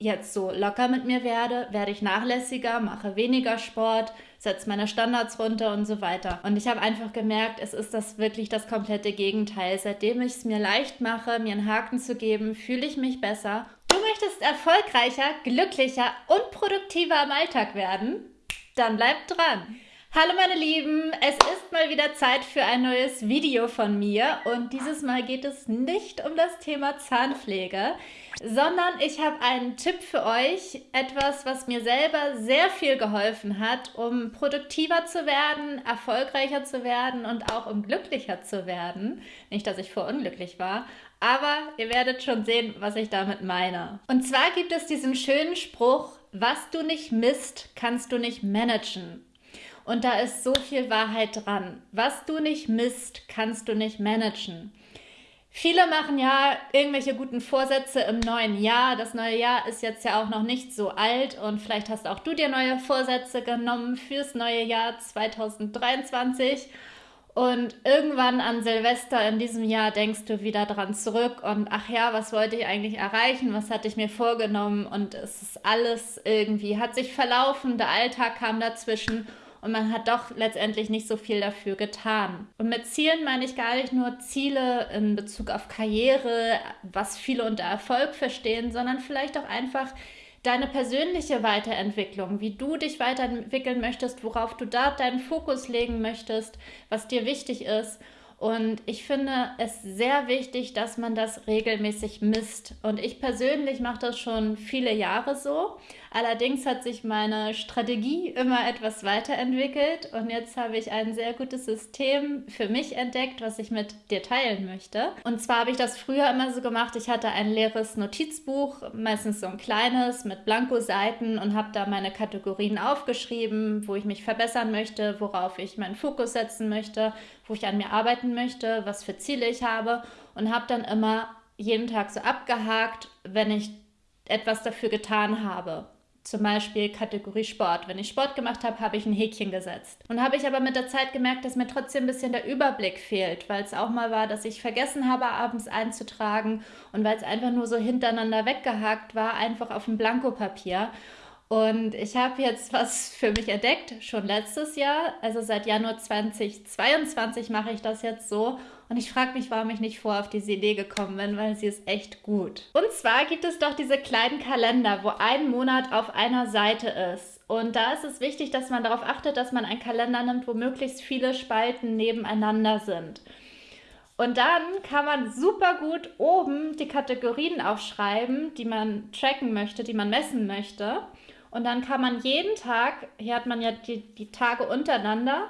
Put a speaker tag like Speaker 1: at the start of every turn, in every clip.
Speaker 1: jetzt so locker mit mir werde, werde ich nachlässiger, mache weniger Sport, setze meine Standards runter und so weiter. Und ich habe einfach gemerkt, es ist das wirklich das komplette Gegenteil. Seitdem ich es mir leicht mache, mir einen Haken zu geben, fühle ich mich besser. Du möchtest erfolgreicher, glücklicher und produktiver am Alltag werden? Dann bleib dran! Hallo meine Lieben, es ist mal wieder Zeit für ein neues Video von mir und dieses Mal geht es nicht um das Thema Zahnpflege, sondern ich habe einen Tipp für euch, etwas, was mir selber sehr viel geholfen hat, um produktiver zu werden, erfolgreicher zu werden und auch um glücklicher zu werden. Nicht, dass ich vorunglücklich war, aber ihr werdet schon sehen, was ich damit meine. Und zwar gibt es diesen schönen Spruch, was du nicht misst, kannst du nicht managen. Und da ist so viel Wahrheit dran. Was du nicht misst, kannst du nicht managen. Viele machen ja irgendwelche guten Vorsätze im neuen Jahr. Das neue Jahr ist jetzt ja auch noch nicht so alt und vielleicht hast auch du dir neue Vorsätze genommen fürs neue Jahr 2023. Und irgendwann an Silvester in diesem Jahr denkst du wieder dran zurück und ach ja, was wollte ich eigentlich erreichen? Was hatte ich mir vorgenommen? Und es ist alles irgendwie, hat sich verlaufen, der Alltag kam dazwischen und man hat doch letztendlich nicht so viel dafür getan. Und mit Zielen meine ich gar nicht nur Ziele in Bezug auf Karriere, was viele unter Erfolg verstehen, sondern vielleicht auch einfach deine persönliche Weiterentwicklung, wie du dich weiterentwickeln möchtest, worauf du da deinen Fokus legen möchtest, was dir wichtig ist. Und ich finde es sehr wichtig, dass man das regelmäßig misst. Und ich persönlich mache das schon viele Jahre so. Allerdings hat sich meine Strategie immer etwas weiterentwickelt und jetzt habe ich ein sehr gutes System für mich entdeckt, was ich mit dir teilen möchte. Und zwar habe ich das früher immer so gemacht, ich hatte ein leeres Notizbuch, meistens so ein kleines mit Blankoseiten und habe da meine Kategorien aufgeschrieben, wo ich mich verbessern möchte, worauf ich meinen Fokus setzen möchte, wo ich an mir arbeiten möchte, was für Ziele ich habe und habe dann immer jeden Tag so abgehakt, wenn ich etwas dafür getan habe zum Beispiel Kategorie Sport. Wenn ich Sport gemacht habe, habe ich ein Häkchen gesetzt. Und habe ich aber mit der Zeit gemerkt, dass mir trotzdem ein bisschen der Überblick fehlt, weil es auch mal war, dass ich vergessen habe, abends einzutragen und weil es einfach nur so hintereinander weggehakt war, einfach auf dem Blankopapier. Und ich habe jetzt was für mich entdeckt, schon letztes Jahr. Also seit Januar 2022 mache ich das jetzt so. Und ich frage mich, warum ich nicht vor auf diese Idee gekommen bin, weil sie ist echt gut. Und zwar gibt es doch diese kleinen Kalender, wo ein Monat auf einer Seite ist. Und da ist es wichtig, dass man darauf achtet, dass man einen Kalender nimmt, wo möglichst viele Spalten nebeneinander sind. Und dann kann man super gut oben die Kategorien aufschreiben, die man tracken möchte, die man messen möchte. Und dann kann man jeden Tag, hier hat man ja die, die Tage untereinander,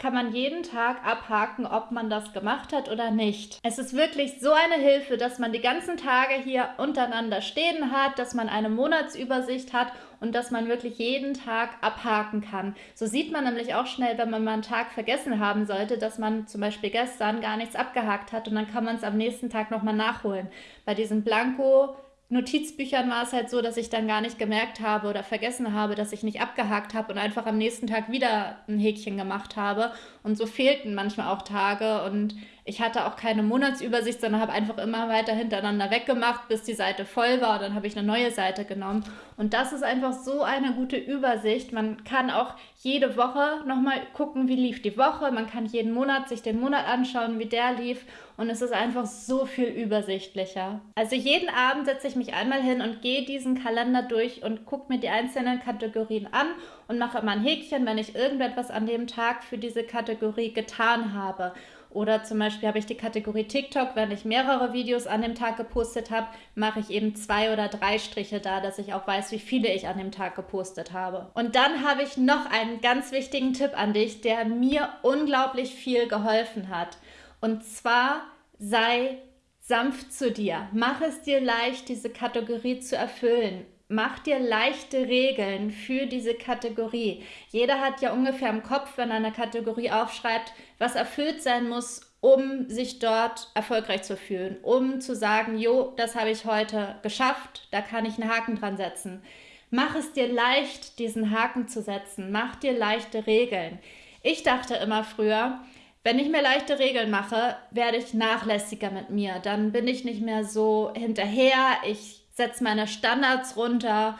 Speaker 1: kann man jeden Tag abhaken, ob man das gemacht hat oder nicht. Es ist wirklich so eine Hilfe, dass man die ganzen Tage hier untereinander stehen hat, dass man eine Monatsübersicht hat und dass man wirklich jeden Tag abhaken kann. So sieht man nämlich auch schnell, wenn man mal einen Tag vergessen haben sollte, dass man zum Beispiel gestern gar nichts abgehakt hat und dann kann man es am nächsten Tag nochmal nachholen. Bei diesen Blanko Notizbüchern war es halt so, dass ich dann gar nicht gemerkt habe oder vergessen habe, dass ich nicht abgehakt habe und einfach am nächsten Tag wieder ein Häkchen gemacht habe. Und so fehlten manchmal auch Tage und ich hatte auch keine Monatsübersicht, sondern habe einfach immer weiter hintereinander weggemacht, bis die Seite voll war. Dann habe ich eine neue Seite genommen. Und das ist einfach so eine gute Übersicht. Man kann auch jede Woche nochmal gucken, wie lief die Woche. Man kann jeden Monat sich den Monat anschauen, wie der lief. Und es ist einfach so viel übersichtlicher. Also jeden Abend setze ich mich einmal hin und gehe diesen Kalender durch und gucke mir die einzelnen Kategorien an und mache immer ein Häkchen, wenn ich irgendetwas an dem Tag für diese Kategorie getan habe. Oder zum Beispiel habe ich die Kategorie TikTok, wenn ich mehrere Videos an dem Tag gepostet habe, mache ich eben zwei oder drei Striche da, dass ich auch weiß, wie viele ich an dem Tag gepostet habe. Und dann habe ich noch einen ganz wichtigen Tipp an dich, der mir unglaublich viel geholfen hat. Und zwar sei sanft zu dir. Mach es dir leicht, diese Kategorie zu erfüllen. Mach dir leichte Regeln für diese Kategorie. Jeder hat ja ungefähr im Kopf, wenn er eine Kategorie aufschreibt, was erfüllt sein muss, um sich dort erfolgreich zu fühlen, um zu sagen, jo, das habe ich heute geschafft, da kann ich einen Haken dran setzen. Mach es dir leicht, diesen Haken zu setzen. Mach dir leichte Regeln. Ich dachte immer früher, wenn ich mir leichte Regeln mache, werde ich nachlässiger mit mir. Dann bin ich nicht mehr so hinterher. Ich setze meine Standards runter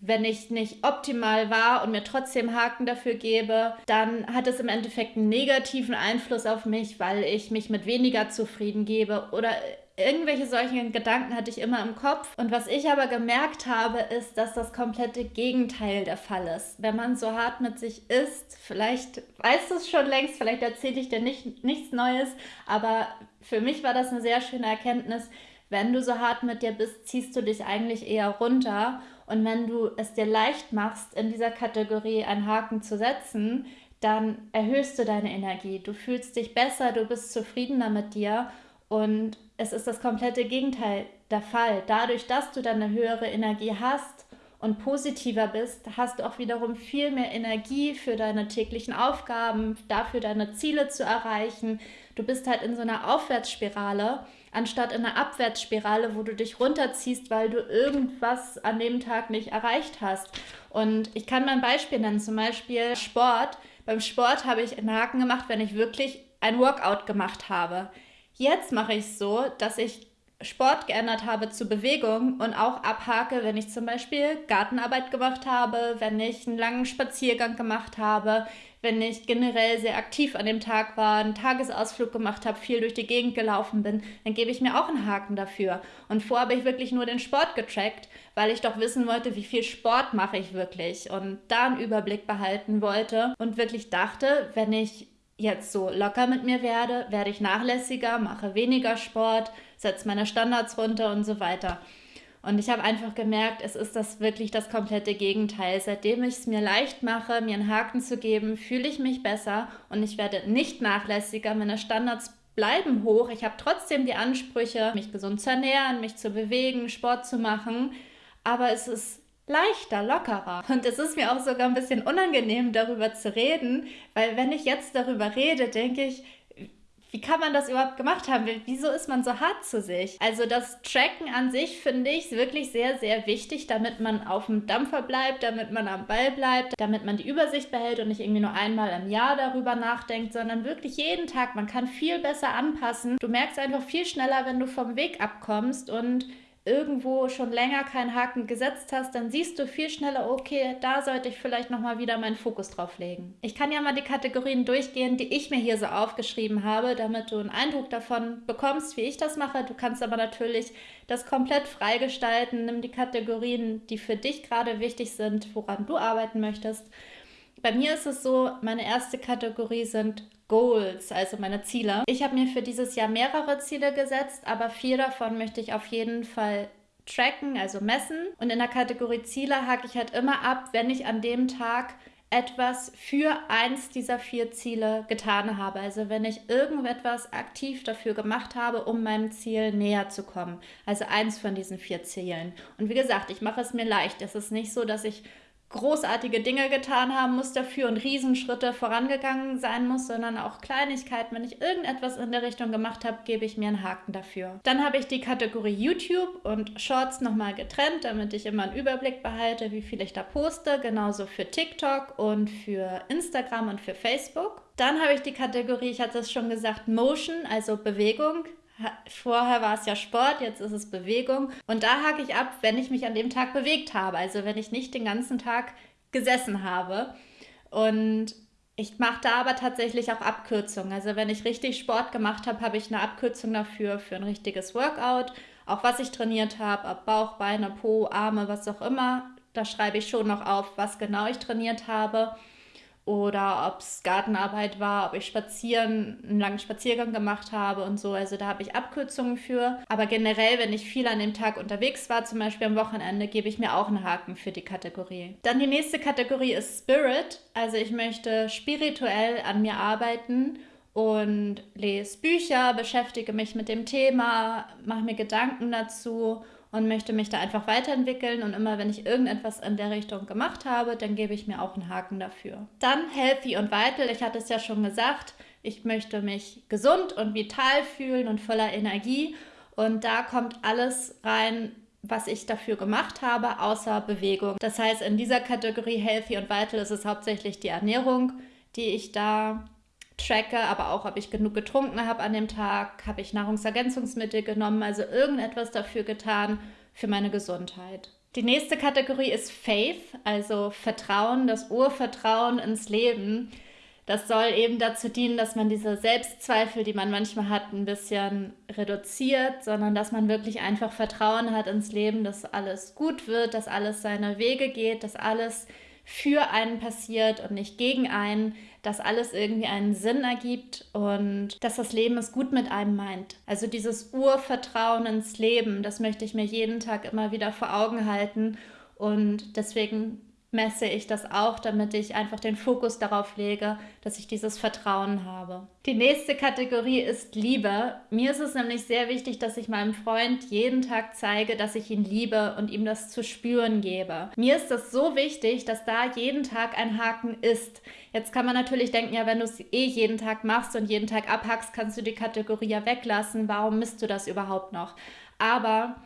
Speaker 1: wenn ich nicht optimal war und mir trotzdem Haken dafür gebe, dann hat es im Endeffekt einen negativen Einfluss auf mich, weil ich mich mit weniger zufrieden gebe oder irgendwelche solchen Gedanken hatte ich immer im Kopf. Und was ich aber gemerkt habe, ist, dass das komplette Gegenteil der Fall ist. Wenn man so hart mit sich ist, vielleicht weißt du es schon längst, vielleicht erzähle ich dir nicht, nichts Neues, aber für mich war das eine sehr schöne Erkenntnis. Wenn du so hart mit dir bist, ziehst du dich eigentlich eher runter und wenn du es dir leicht machst, in dieser Kategorie einen Haken zu setzen, dann erhöhst du deine Energie. Du fühlst dich besser, du bist zufriedener mit dir und es ist das komplette Gegenteil der Fall. Dadurch, dass du dann eine höhere Energie hast und positiver bist, hast du auch wiederum viel mehr Energie für deine täglichen Aufgaben, dafür deine Ziele zu erreichen. Du bist halt in so einer Aufwärtsspirale anstatt in einer Abwärtsspirale, wo du dich runterziehst, weil du irgendwas an dem Tag nicht erreicht hast. Und ich kann mal ein Beispiel nennen, zum Beispiel Sport. Beim Sport habe ich einen Haken gemacht, wenn ich wirklich ein Workout gemacht habe. Jetzt mache ich es so, dass ich Sport geändert habe zu Bewegung und auch abhake, wenn ich zum Beispiel Gartenarbeit gemacht habe, wenn ich einen langen Spaziergang gemacht habe, wenn ich generell sehr aktiv an dem Tag war, einen Tagesausflug gemacht habe, viel durch die Gegend gelaufen bin, dann gebe ich mir auch einen Haken dafür. Und vorher habe ich wirklich nur den Sport getrackt, weil ich doch wissen wollte, wie viel Sport mache ich wirklich und da einen Überblick behalten wollte und wirklich dachte, wenn ich jetzt so locker mit mir werde, werde ich nachlässiger, mache weniger Sport, setze meine Standards runter und so weiter. Und ich habe einfach gemerkt, es ist das wirklich das komplette Gegenteil. Seitdem ich es mir leicht mache, mir einen Haken zu geben, fühle ich mich besser und ich werde nicht nachlässiger. Meine Standards bleiben hoch. Ich habe trotzdem die Ansprüche, mich gesund zu ernähren, mich zu bewegen, Sport zu machen. Aber es ist leichter, lockerer. Und es ist mir auch sogar ein bisschen unangenehm, darüber zu reden, weil wenn ich jetzt darüber rede, denke ich, wie kann man das überhaupt gemacht haben? Wieso ist man so hart zu sich? Also das Tracken an sich finde ich wirklich sehr, sehr wichtig, damit man auf dem Dampfer bleibt, damit man am Ball bleibt, damit man die Übersicht behält und nicht irgendwie nur einmal im Jahr darüber nachdenkt, sondern wirklich jeden Tag. Man kann viel besser anpassen. Du merkst einfach viel schneller, wenn du vom Weg abkommst und irgendwo schon länger keinen Haken gesetzt hast, dann siehst du viel schneller, okay, da sollte ich vielleicht nochmal wieder meinen Fokus drauf legen. Ich kann ja mal die Kategorien durchgehen, die ich mir hier so aufgeschrieben habe, damit du einen Eindruck davon bekommst, wie ich das mache. Du kannst aber natürlich das komplett freigestalten. Nimm die Kategorien, die für dich gerade wichtig sind, woran du arbeiten möchtest. Bei mir ist es so, meine erste Kategorie sind Goals, also meine Ziele. Ich habe mir für dieses Jahr mehrere Ziele gesetzt, aber vier davon möchte ich auf jeden Fall tracken, also messen. Und in der Kategorie Ziele hake ich halt immer ab, wenn ich an dem Tag etwas für eins dieser vier Ziele getan habe. Also wenn ich irgendetwas aktiv dafür gemacht habe, um meinem Ziel näher zu kommen. Also eins von diesen vier Zielen. Und wie gesagt, ich mache es mir leicht. Es ist nicht so, dass ich großartige Dinge getan haben muss dafür und Riesenschritte vorangegangen sein muss, sondern auch Kleinigkeiten. Wenn ich irgendetwas in der Richtung gemacht habe, gebe ich mir einen Haken dafür. Dann habe ich die Kategorie YouTube und Shorts nochmal getrennt, damit ich immer einen Überblick behalte, wie viel ich da poste. Genauso für TikTok und für Instagram und für Facebook. Dann habe ich die Kategorie, ich hatte es schon gesagt, Motion, also Bewegung. Vorher war es ja Sport, jetzt ist es Bewegung. Und da hake ich ab, wenn ich mich an dem Tag bewegt habe. Also wenn ich nicht den ganzen Tag gesessen habe. Und ich mache da aber tatsächlich auch Abkürzungen. Also wenn ich richtig Sport gemacht habe, habe ich eine Abkürzung dafür, für ein richtiges Workout. Auch was ich trainiert habe, ob Bauch, Beine, Po, Arme, was auch immer. Da schreibe ich schon noch auf, was genau ich trainiert habe oder ob es Gartenarbeit war, ob ich spazieren, einen langen Spaziergang gemacht habe und so. Also da habe ich Abkürzungen für. Aber generell, wenn ich viel an dem Tag unterwegs war, zum Beispiel am Wochenende, gebe ich mir auch einen Haken für die Kategorie. Dann die nächste Kategorie ist Spirit. Also ich möchte spirituell an mir arbeiten und lese Bücher, beschäftige mich mit dem Thema, mache mir Gedanken dazu und möchte mich da einfach weiterentwickeln. Und immer wenn ich irgendetwas in der Richtung gemacht habe, dann gebe ich mir auch einen Haken dafür. Dann Healthy und Vital. Ich hatte es ja schon gesagt, ich möchte mich gesund und vital fühlen und voller Energie. Und da kommt alles rein, was ich dafür gemacht habe, außer Bewegung. Das heißt, in dieser Kategorie Healthy und Vital ist es hauptsächlich die Ernährung, die ich da tracke, aber auch, ob ich genug getrunken habe an dem Tag, habe ich Nahrungsergänzungsmittel genommen, also irgendetwas dafür getan, für meine Gesundheit. Die nächste Kategorie ist Faith, also Vertrauen, das Urvertrauen ins Leben. Das soll eben dazu dienen, dass man diese Selbstzweifel, die man manchmal hat, ein bisschen reduziert, sondern dass man wirklich einfach Vertrauen hat ins Leben, dass alles gut wird, dass alles seine Wege geht, dass alles für einen passiert und nicht gegen einen, dass alles irgendwie einen Sinn ergibt und dass das Leben es gut mit einem meint. Also dieses Urvertrauen ins Leben, das möchte ich mir jeden Tag immer wieder vor Augen halten und deswegen messe ich das auch, damit ich einfach den Fokus darauf lege, dass ich dieses Vertrauen habe. Die nächste Kategorie ist Liebe. Mir ist es nämlich sehr wichtig, dass ich meinem Freund jeden Tag zeige, dass ich ihn liebe und ihm das zu spüren gebe. Mir ist das so wichtig, dass da jeden Tag ein Haken ist. Jetzt kann man natürlich denken, ja, wenn du es eh jeden Tag machst und jeden Tag abhackst, kannst du die Kategorie ja weglassen. Warum misst du das überhaupt noch? Aber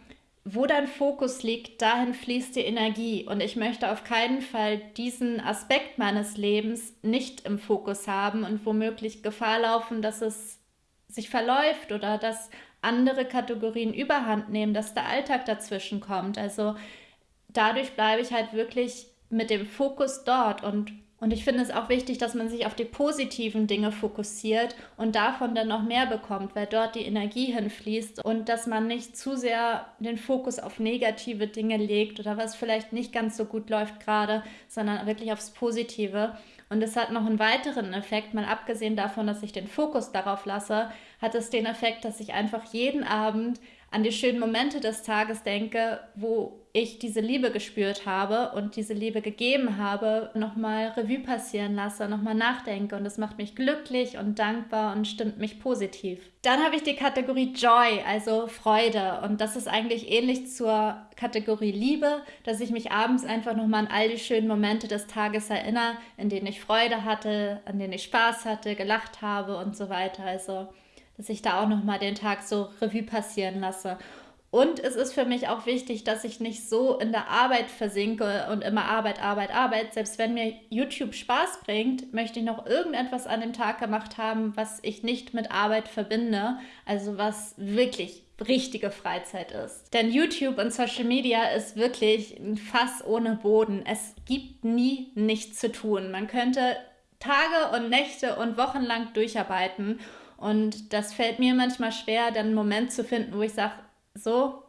Speaker 1: wo dein Fokus liegt, dahin fließt die Energie. Und ich möchte auf keinen Fall diesen Aspekt meines Lebens nicht im Fokus haben und womöglich Gefahr laufen, dass es sich verläuft oder dass andere Kategorien überhand nehmen, dass der Alltag dazwischen kommt. Also dadurch bleibe ich halt wirklich mit dem Fokus dort und und ich finde es auch wichtig, dass man sich auf die positiven Dinge fokussiert und davon dann noch mehr bekommt, weil dort die Energie hinfließt und dass man nicht zu sehr den Fokus auf negative Dinge legt oder was vielleicht nicht ganz so gut läuft gerade, sondern wirklich aufs Positive. Und es hat noch einen weiteren Effekt, mal abgesehen davon, dass ich den Fokus darauf lasse, hat es den Effekt, dass ich einfach jeden Abend an die schönen Momente des Tages denke, wo ich diese Liebe gespürt habe und diese Liebe gegeben habe, nochmal Revue passieren lasse, nochmal nachdenke und das macht mich glücklich und dankbar und stimmt mich positiv. Dann habe ich die Kategorie Joy, also Freude und das ist eigentlich ähnlich zur Kategorie Liebe, dass ich mich abends einfach nochmal an all die schönen Momente des Tages erinnere, in denen ich Freude hatte, an denen ich Spaß hatte, gelacht habe und so weiter. Also dass ich da auch nochmal den Tag so Revue passieren lasse. Und es ist für mich auch wichtig, dass ich nicht so in der Arbeit versinke und immer Arbeit, Arbeit, Arbeit. Selbst wenn mir YouTube Spaß bringt, möchte ich noch irgendetwas an dem Tag gemacht haben, was ich nicht mit Arbeit verbinde. Also was wirklich richtige Freizeit ist. Denn YouTube und Social Media ist wirklich ein Fass ohne Boden. Es gibt nie nichts zu tun. Man könnte Tage und Nächte und Wochen lang durcharbeiten und das fällt mir manchmal schwer, dann einen Moment zu finden, wo ich sage, so,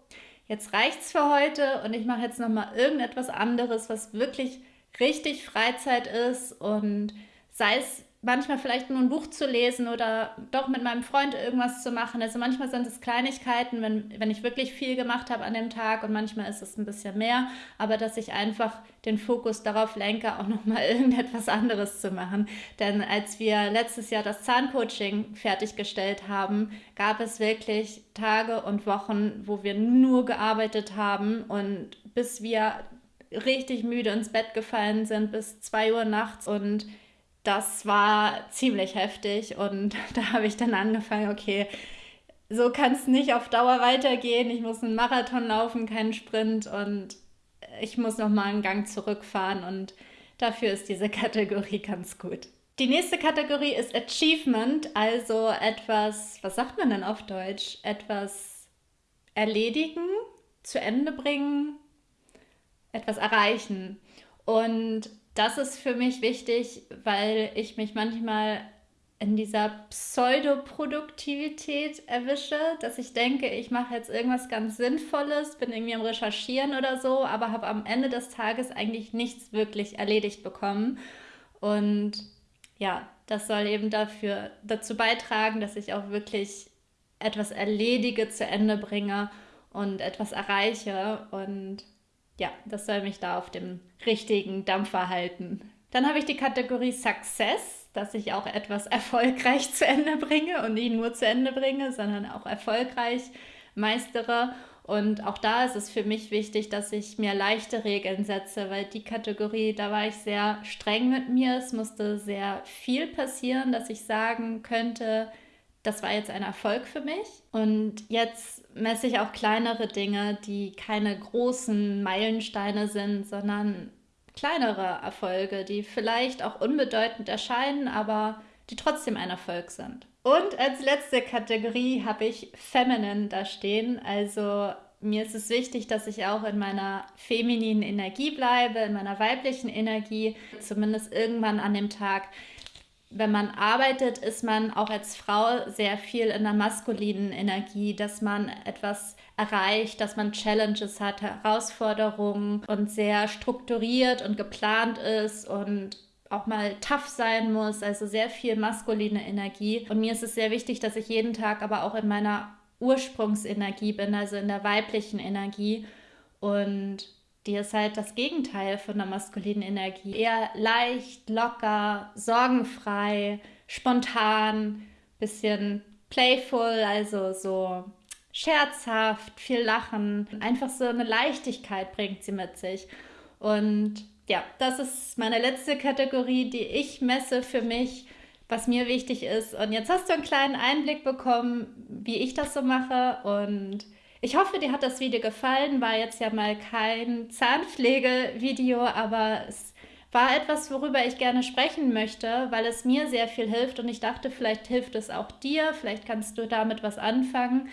Speaker 1: jetzt reicht's für heute und ich mache jetzt nochmal irgendetwas anderes, was wirklich richtig Freizeit ist und sei es manchmal vielleicht nur ein Buch zu lesen oder doch mit meinem Freund irgendwas zu machen. Also manchmal sind es Kleinigkeiten, wenn, wenn ich wirklich viel gemacht habe an dem Tag und manchmal ist es ein bisschen mehr, aber dass ich einfach den Fokus darauf lenke, auch nochmal irgendetwas anderes zu machen. Denn als wir letztes Jahr das Zahncoaching fertiggestellt haben, gab es wirklich Tage und Wochen, wo wir nur gearbeitet haben und bis wir richtig müde ins Bett gefallen sind bis 2 Uhr nachts und das war ziemlich heftig und da habe ich dann angefangen, okay, so kann es nicht auf Dauer weitergehen. Ich muss einen Marathon laufen, keinen Sprint und ich muss noch mal einen Gang zurückfahren und dafür ist diese Kategorie ganz gut. Die nächste Kategorie ist Achievement, also etwas, was sagt man denn auf Deutsch? Etwas erledigen, zu Ende bringen, etwas erreichen. Und das ist für mich wichtig, weil ich mich manchmal in dieser Pseudoproduktivität erwische, dass ich denke, ich mache jetzt irgendwas ganz Sinnvolles, bin irgendwie am Recherchieren oder so, aber habe am Ende des Tages eigentlich nichts wirklich erledigt bekommen. Und ja, das soll eben dafür dazu beitragen, dass ich auch wirklich etwas erledige, zu Ende bringe und etwas erreiche. Und ja, das soll mich da auf dem richtigen Dampfer halten. Dann habe ich die Kategorie Success, dass ich auch etwas erfolgreich zu Ende bringe und nicht nur zu Ende bringe, sondern auch erfolgreich meistere. Und auch da ist es für mich wichtig, dass ich mir leichte Regeln setze, weil die Kategorie, da war ich sehr streng mit mir. Es musste sehr viel passieren, dass ich sagen könnte, das war jetzt ein Erfolg für mich. Und jetzt messe ich auch kleinere Dinge, die keine großen Meilensteine sind, sondern kleinere Erfolge, die vielleicht auch unbedeutend erscheinen, aber die trotzdem ein Erfolg sind. Und als letzte Kategorie habe ich Feminine da stehen, also mir ist es wichtig, dass ich auch in meiner femininen Energie bleibe, in meiner weiblichen Energie, zumindest irgendwann an dem Tag. Wenn man arbeitet, ist man auch als Frau sehr viel in der maskulinen Energie, dass man etwas erreicht, dass man Challenges hat, Herausforderungen und sehr strukturiert und geplant ist und auch mal tough sein muss, also sehr viel maskuline Energie. Und mir ist es sehr wichtig, dass ich jeden Tag aber auch in meiner Ursprungsenergie bin, also in der weiblichen Energie. Und die ist halt das Gegenteil von der maskulinen Energie. Eher leicht, locker, sorgenfrei, spontan, bisschen playful, also so scherzhaft, viel Lachen. Einfach so eine Leichtigkeit bringt sie mit sich. Und ja, das ist meine letzte Kategorie, die ich messe für mich was mir wichtig ist. Und jetzt hast du einen kleinen Einblick bekommen, wie ich das so mache. Und ich hoffe, dir hat das Video gefallen. War jetzt ja mal kein Zahnpflegevideo, aber es war etwas, worüber ich gerne sprechen möchte, weil es mir sehr viel hilft. Und ich dachte, vielleicht hilft es auch dir. Vielleicht kannst du damit was anfangen.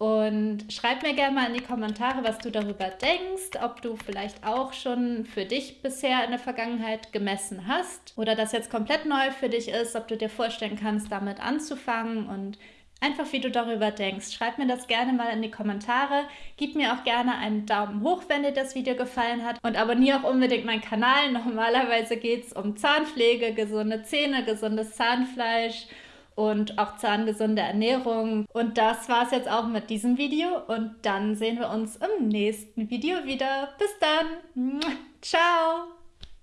Speaker 1: Und schreib mir gerne mal in die Kommentare, was du darüber denkst, ob du vielleicht auch schon für dich bisher in der Vergangenheit gemessen hast oder das jetzt komplett neu für dich ist, ob du dir vorstellen kannst, damit anzufangen und einfach wie du darüber denkst. Schreib mir das gerne mal in die Kommentare. Gib mir auch gerne einen Daumen hoch, wenn dir das Video gefallen hat und abonniere auch unbedingt meinen Kanal. Normalerweise geht es um Zahnpflege, gesunde Zähne, gesundes Zahnfleisch und auch zahngesunde Ernährung. Und das war es jetzt auch mit diesem Video und dann sehen wir uns im nächsten Video wieder. Bis dann. Ciao.